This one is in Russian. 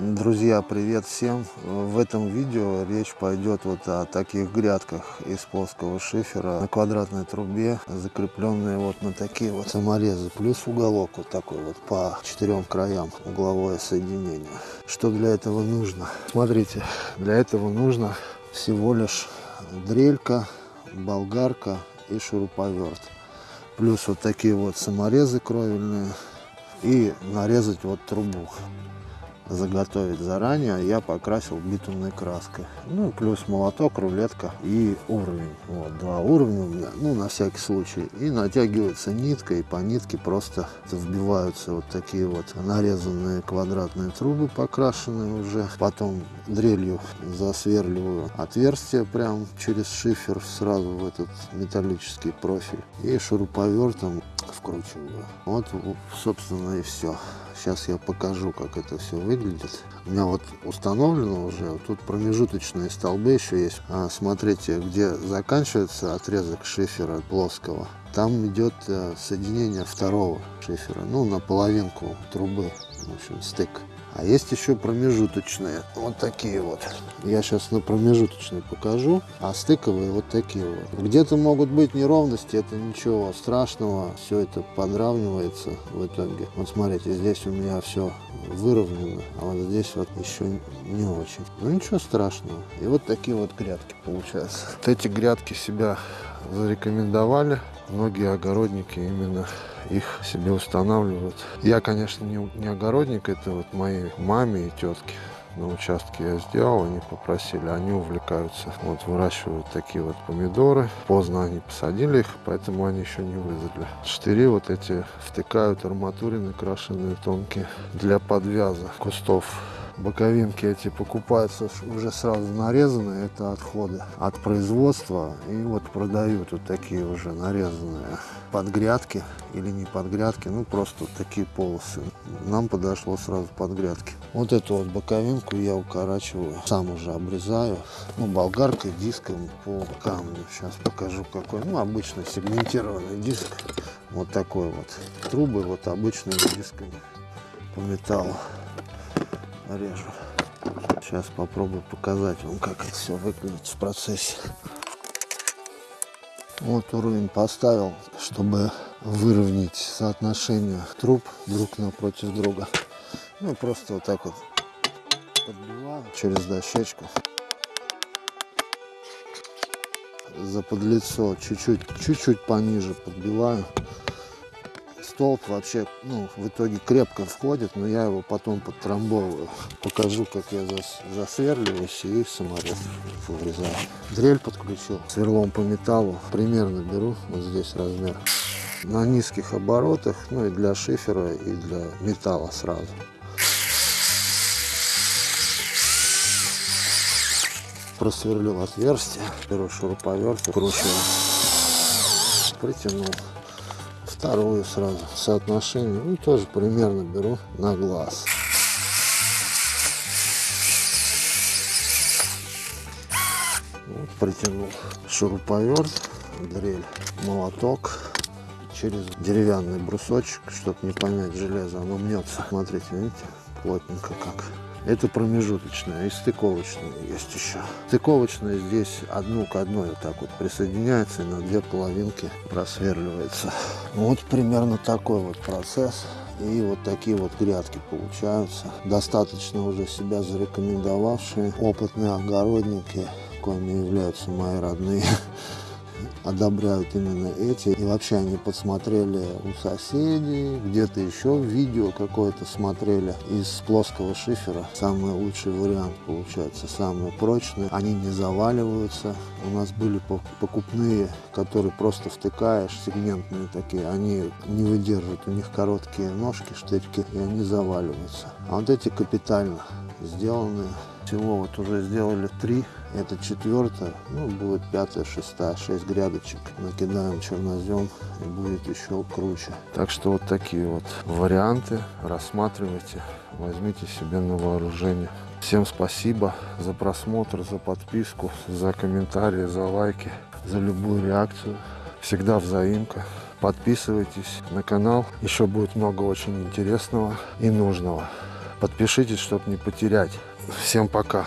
Друзья, привет всем! В этом видео речь пойдет вот о таких грядках из плоского шифера на квадратной трубе, закрепленные вот на такие вот саморезы, плюс уголок вот такой вот по четырем краям угловое соединение. Что для этого нужно? Смотрите, для этого нужно всего лишь дрелька, болгарка и шуруповерт. Плюс вот такие вот саморезы кровельные и нарезать вот трубу заготовить заранее, я покрасил битумной краской. Ну, плюс молоток, рулетка и уровень. Вот, два уровня у меня, ну, на всякий случай. И натягивается нитка, и по нитке просто вбиваются вот такие вот нарезанные квадратные трубы, покрашенные уже. Потом дрелью засверливаю отверстие прям через шифер сразу в этот металлический профиль. И шуруповертом вкручиваю. Вот, собственно, и все. Сейчас я покажу, как это все выглядит. У меня вот установлено уже, вот тут промежуточные столбы еще есть. А, смотрите, где заканчивается отрезок шифера плоского, там идет э, соединение второго шифера, ну, на половинку трубы, в общем, стык. А есть еще промежуточные, вот такие вот. Я сейчас на промежуточные покажу, а стыковые вот такие вот. Где-то могут быть неровности, это ничего страшного, все это подравнивается в итоге. Вот смотрите, здесь у меня все выровнено, а вот здесь вот еще не очень. Ну ничего страшного. И вот такие вот грядки получаются. Вот эти грядки себя зарекомендовали. Многие огородники именно их себе устанавливают. Я, конечно, не, не огородник, это вот мои маме и тетки на участке я сделал, они попросили, они увлекаются, вот выращивают такие вот помидоры. Поздно они посадили их, поэтому они еще не вызрели. Штыри вот эти втыкают арматурины крашеные тонкие для подвяза кустов боковинки эти покупаются уже сразу нарезанные, это отходы от производства. И вот продают вот такие уже нарезанные подгрядки или не подгрядки, ну просто вот такие полосы. Нам подошло сразу подгрядки. Вот эту вот боковинку я укорачиваю, сам уже обрезаю, ну болгаркой, диском по камню. Сейчас покажу какой, ну обычный сегментированный диск, вот такой вот. Трубы вот обычными дисками по металлу режу. Сейчас попробую показать вам, как это все выглядит в процессе. Вот уровень поставил, чтобы выровнять соотношение труб друг напротив друга. Ну, просто вот так вот подбиваю через дощечку. За подлицо чуть-чуть, чуть-чуть пониже подбиваю столб вообще, ну, в итоге крепко входит, но я его потом подтрамбовываю. Покажу, как я зас, засверливаюсь и саморез вырезаю. Дрель подключил, сверлом по металлу, примерно беру, вот здесь размер. На низких оборотах, ну и для шифера, и для металла сразу. Просверлил отверстие, беру шуруповерт, кручиваю, притянул вторую сразу соотношение. Ну, тоже примерно беру на глаз. Вот, притянул шуруповерт, дрель, молоток через деревянный брусочек, чтобы не помять железо, оно мнется. Смотрите, видите, плотненько как. Это промежуточная и стыковочная есть еще. Стыковочная здесь одну к одной вот так вот присоединяется и на две половинки просверливается. Вот примерно такой вот процесс. И вот такие вот грядки получаются. Достаточно уже себя зарекомендовавшие опытные огородники, коими являются мои родные одобряют именно эти. И вообще они подсмотрели у соседей, где-то еще видео какое-то смотрели из плоского шифера. Самый лучший вариант получается, самый прочный. Они не заваливаются. У нас были покупные, которые просто втыкаешь, сегментные такие. Они не выдерживают, у них короткие ножки, штырьки, и они заваливаются. А вот эти капитально сделаны. Всего вот уже сделали три это четвертая, ну будет пятая, шестая, шесть грядочек. Накидаем чернозем и будет еще круче. Так что вот такие вот варианты рассматривайте, возьмите себе на вооружение. Всем спасибо за просмотр, за подписку, за комментарии, за лайки, за любую реакцию. Всегда взаимка. Подписывайтесь на канал, еще будет много очень интересного и нужного. Подпишитесь, чтобы не потерять. Всем пока.